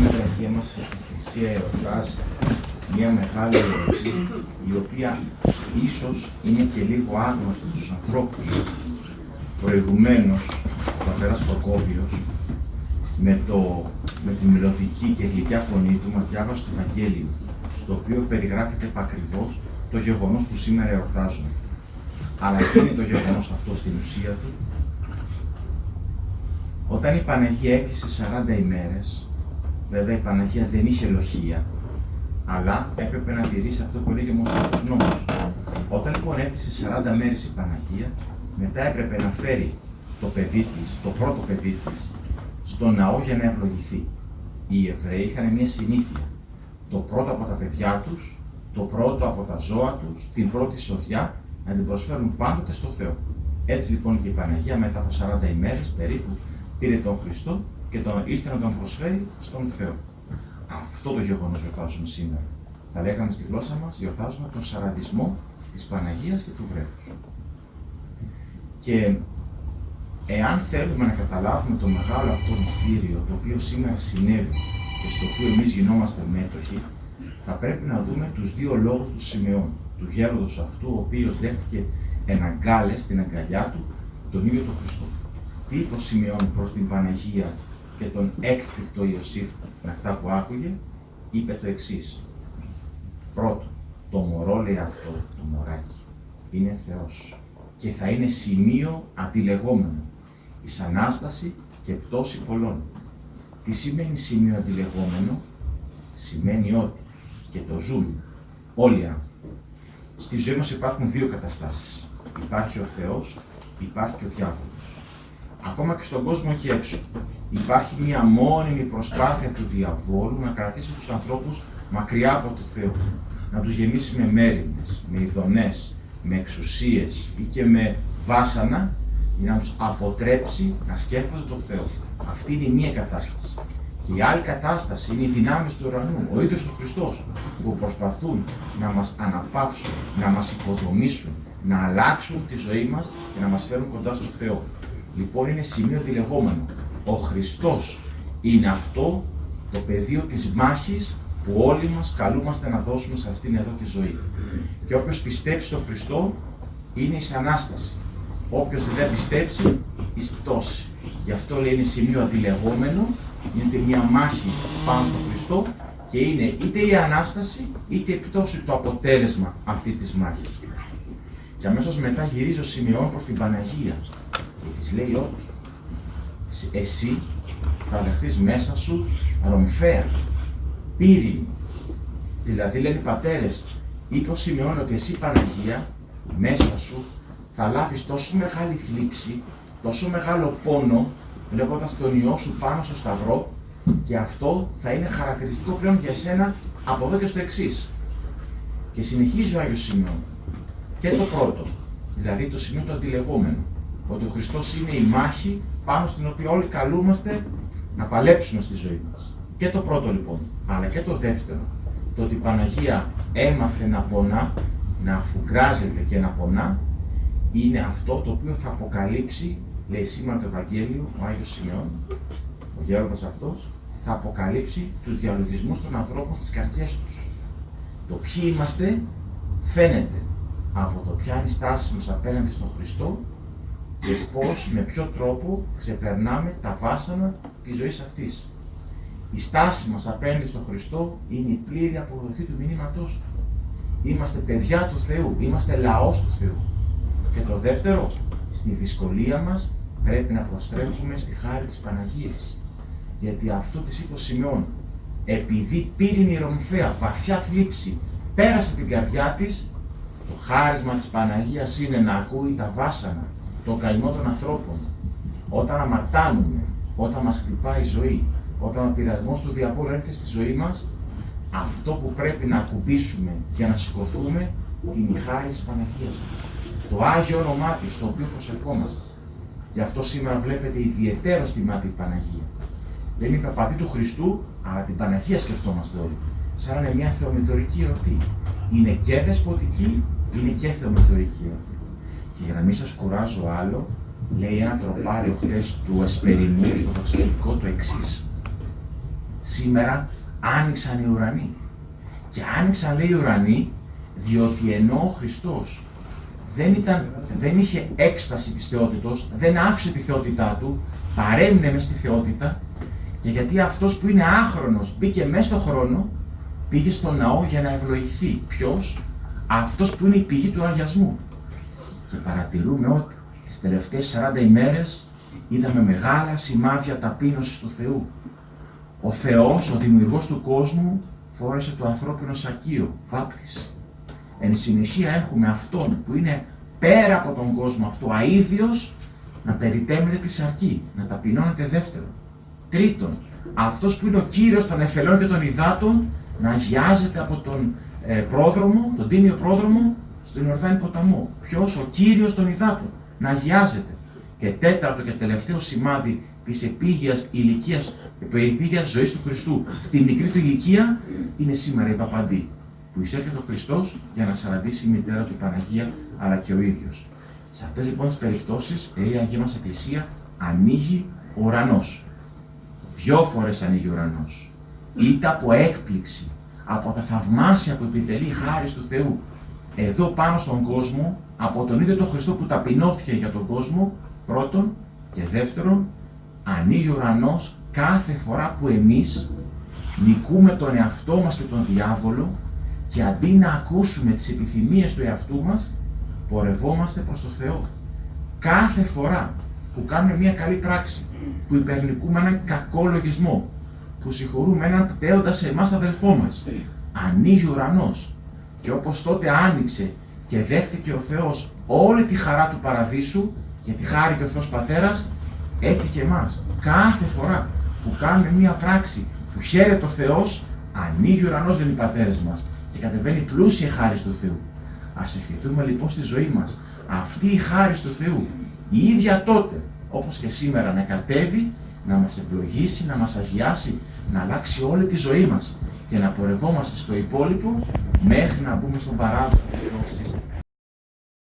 σήμερα η Αγία μας Εκκλησία εορτάζει μια μεγάλη εορτή η οποία ίσως είναι και λίγο άγνωστη στους ανθρώπους. Προηγουμένως, ο πατέρας Προκόπιος με, το, με τη μελωδική και γλυκιά φωνή του μας διάβασε το Ευαγγέλιο, στο οποίο περιγράφεται επακριβώς το γεγονός που σήμερα εορτάζουμε. Αλλά τι είναι το γεγονός αυτό στην ουσία του. Όταν η Παναγία έκλεισε 40 ημέρες, βέβαια η Παναγία δεν είχε λοχεία, αλλά έπρεπε να τηρήσει αυτό που λέγει ο Μωσαϊκός νόμος. Όταν λοιπόν έκλεισε 40 μέρες η Παναγία, μετά έπρεπε να φέρει το παιδί της, το πρώτο παιδί της, στο ναό για να ευλογηθεί. Οι Εβραίοι είχαν μια συνήθεια. Το πρώτο από τα παιδιά τους, το πρώτο από τα ζώα τους, την πρώτη σοδιά, να την προσφέρουν πάντοτε στο Θεό. Έτσι λοιπόν και η Παναγία μετά από 40 ημέρες περίπου πήρε τον Χριστό και τον ήρθε να τον προσφέρει στον Θεό. Αυτό το γεγονός γιορτάζουμε σήμερα. Θα λέγαμε στη γλώσσα μας, γιορτάζουμε τον σαραντισμό της Παναγίας και του βρέφου. Και εάν θέλουμε να καταλάβουμε το μεγάλο αυτό μυστήριο, το οποίο σήμερα συνέβη και στο οποίο εμείς γινόμαστε μέτοχοι, θα πρέπει να δούμε τους δύο λόγους του Σιμεών. Του γέροντος αυτού, ο οποίος δέχτηκε εναγκάλε στην αγκαλιά του τον ίδιο τον Χριστό. Τι είπε ο Σιμεών προς την Παναγία και τον έκπληκτο Ιωσήφ με αυτά που άκουγε, είπε το εξής. Πρώτο, το μωρό λέει αυτό, το μωράκι, είναι Θεός και θα είναι σημείο αντιλεγόμενο, εις Ανάσταση και πτώση πολλών. Τι σημαίνει σημείο αντιλεγόμενο, σημαίνει ότι και το ζουν όλοι οι άνθρωποι. Στη ζωή μας υπάρχουν δύο καταστάσεις. Υπάρχει ο Θεός, υπάρχει και ο διάβολος. Ακόμα και στον κόσμο εκεί έξω υπάρχει μια μόνιμη προσπάθεια του διαβόλου να κρατήσει τους ανθρώπους μακριά από το Θεό. Να τους γεμίσει με μέρημνες, με ειδονές, με εξουσίες ή και με βάσανα για να τους αποτρέψει να σκέφτονται το Θεό. Αυτή είναι η μία κατάσταση. Και η άλλη κατάσταση είναι οι δυνάμεις του ουρανού, ο ίδιος ο Χριστός, που προσπαθούν να μας αναπαύσουν, να μας υποδομήσουν, να αλλάξουν τη ζωή μας και να μας φέρουν κοντά στο Θεό. Λοιπόν είναι σημείο τηλεγόμενο ο Χριστός είναι αυτό το πεδίο της μάχης που όλοι μας καλούμαστε να δώσουμε σε αυτήν εδώ τη ζωή. Και όποιος πιστέψει στον Χριστό είναι η Ανάσταση. Όποιος δεν πιστέψει, εις πτώση. Γι' αυτό λέει είναι σημείο αντιλεγόμενο, είναι μια μάχη πάνω στον Χριστό και είναι είτε η Ανάσταση είτε η πτώση το αποτέλεσμα αυτής της μάχης. Και αμέσως μετά γυρίζει ο Σημειών προς την Παναγία και της λέει ότι εσύ θα δεχτείς μέσα σου ρομφαία, πύρινη. Δηλαδή λένε οι πατέρες, είπε ο Σιμεών ότι εσύ Παναγία μέσα σου θα λάβεις τόσο μεγάλη θλίψη, τόσο μεγάλο πόνο, βλέποντας τον Υιό σου πάνω στο Σταυρό και αυτό θα είναι χαρακτηριστικό πλέον για σένα από εδώ και στο εξής. Και συνεχίζει ο Άγιος Σιμεών. Και το πρώτο, δηλαδή το σημείο του αντιλεγόμενου, ότι ο Χριστός είναι η μάχη πάνω στην οποία όλοι καλούμαστε να παλέψουμε στη ζωή μας. Και το πρώτο λοιπόν, αλλά και το δεύτερο, το ότι η Παναγία έμαθε να πονά, να αφουγκράζεται και να πονά, είναι αυτό το οποίο θα αποκαλύψει, λέει σήμερα το Ευαγγέλιο, ο Άγιος Σημειών, ο γέροντας αυτός, θα αποκαλύψει τους διαλογισμούς των ανθρώπων στις καρδιές τους. Το ποιοι είμαστε φαίνεται από το ποια είναι η στάση μας απέναντι στον Χριστό και πώς, με ποιο τρόπο ξεπερνάμε τα βάσανα της ζωής αυτής. Η στάση μας απέναντι στον Χριστό είναι η πλήρη αποδοχή του μηνύματός Του. Είμαστε παιδιά του Θεού, είμαστε λαός του Θεού. Και το δεύτερο, στη δυσκολία μας πρέπει να προστρέφουμε στη χάρη της Παναγίας. Γιατί αυτό της είπε ο Σιμεών, επειδή πήρε η Ρομφαία βαθιά θλίψη, πέρασε την καρδιά της, το χάρισμα της Παναγίας είναι να ακούει τα βάσανα, το καημό των ανθρώπων. Όταν αμαρτάνουμε, όταν μας χτυπάει η ζωή, όταν ο πειρασμός του διαβόλου έρχεται στη ζωή μας, αυτό που πρέπει να ακουμπήσουμε για να σηκωθούμε είναι η χάρη της Παναγίας μας. Το Άγιο όνομά της, το οποίο προσευχόμαστε. Γι' αυτό σήμερα βλέπετε ιδιαίτερο στη μάτι η Παναγία. Δεν είναι παπατή του Χριστού, αλλά την Παναγία σκεφτόμαστε όλοι. Σαν να είναι μια θεομητορική εορτή. Είναι και δεσποτική, είναι και θεομητορική εορτή. Και για να μην σας κουράζω άλλο, λέει ένα τροπάριο χθε του Ασπερινού στο δοξαστικό το εξής. Σήμερα άνοιξαν οι ουρανοί. Και άνοιξαν λέει οι ουρανοί, διότι ενώ ο Χριστός δεν, ήταν, δεν είχε έκσταση της θεότητος, δεν άφησε τη θεότητά του, παρέμεινε μέσα στη θεότητα και γιατί αυτός που είναι άχρονος μπήκε μέσα στον χρόνο, πήγε στο ναό για να ευλογηθεί. Ποιος; Αυτός που είναι η πηγή του αγιασμού. Και παρατηρούμε ότι τις τελευταίες 40 ημέρες είδαμε μεγάλα σημάδια ταπείνωσης του Θεού. Ο Θεός, ο δημιουργός του κόσμου, φόρεσε το ανθρώπινο σακείο, βάπτιση. Εν συνεχεία έχουμε Αυτόν που είναι πέρα από τον κόσμο αυτό, αίδιος, να περιτέμεται τη σαρκή, να ταπεινώνεται δεύτερον. Τρίτον, αυτός που είναι ο Κύριος των εφελών και των υδάτων, να αγιάζεται από τον ε, πρόδρομο, τον τίμιο πρόδρομο, στον Ιορδάνη ποταμό. Ποιος, ο Κύριος των υδάτων, να αγιάζεται. Και τέταρτο και τελευταίο σημάδι της επίγειας ηλικίας, επίγεια ζωής του Χριστού στη μικρή του ηλικία είναι σήμερα η Παπαντή. Που εισέρχεται ο Χριστός για να σαραντήσει η μητέρα του Παναγία αλλά και ο ίδιος. Σε αυτές λοιπόν τις περιπτώσεις η Αγία μας Εκκλησία ανοίγει ο ουρανός. Δυο φορές ανοίγει ο ουρανός. Είτε από έκπληξη, από τα θαυμάσια που επιτελεί χάρη του Θεού εδώ πάνω στον κόσμο, από τον ίδιο τον Χριστό που ταπεινώθηκε για τον κόσμο, πρώτον και δεύτερον, ανοίγει ο ουρανός κάθε φορά που εμείς νικούμε τον εαυτό μας και τον διάβολο και αντί να ακούσουμε τις επιθυμίες του εαυτού μας, πορευόμαστε προς το Θεό. Κάθε φορά που κάνουμε μια καλή πράξη, που υπερνικούμε έναν κακό λογισμό, που συγχωρούμε έναν πτέοντα σε εμάς αδελφό μας, ανοίγει ο ουρανός. Και όπως τότε άνοιξε και δέχτηκε ο Θεός όλη τη χαρά του παραδείσου, γιατί χάρη και ο Θεός Πατέρας, έτσι και εμάς. Κάθε φορά που κάνουμε μία πράξη που χαίρεται ο Θεός, ανοίγει ο ουρανός, λένε οι πατέρες μας και κατεβαίνει πλούσια χάρη του Θεού. Ας ευχηθούμε λοιπόν στη ζωή μας αυτή η χάρη του Θεού, η ίδια τότε, όπως και σήμερα, να κατέβει, να μας ευλογήσει, να μας αγιάσει, να αλλάξει όλη τη ζωή μας και να πορευόμαστε στο υπόλοιπο μέχρι να μπούμε στον παράδοσο της